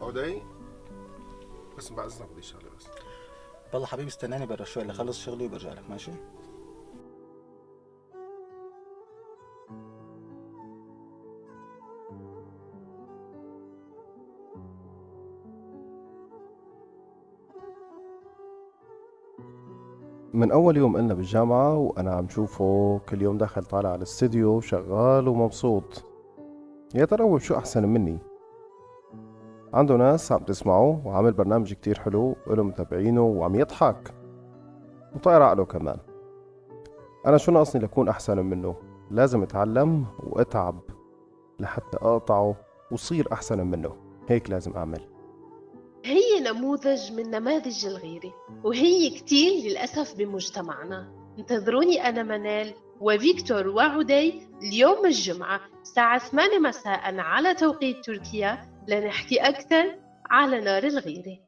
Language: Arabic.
عدي بس بعد إذنك بدي شغله بس. والله حبيبي استناني برا شوي لخلص شغلي وبرجع لك ماشي؟ من أول يوم إلنا بالجامعة وأنا عم شوفه كل يوم داخل طالع على الاستديو شغال ومبسوط. يا ترى هو شو أحسن مني؟ عنده ناس عم تسمعه وعامل برنامج كتير حلو وله متابعينه وعم يضحك وطاير عقله كمان. أنا شو ناقصني لكون أحسن منه؟ لازم أتعلم وأتعب لحتى أقطعه وصير أحسن منه. هيك لازم أعمل. هي نموذج من نماذج الغيرة وهي كتير للأسف بمجتمعنا. انتظروني أنا منال وفيكتور وعدي اليوم الجمعة الساعة 8 مساء على توقيت تركيا لنحكي أكثر على نار الغيرة.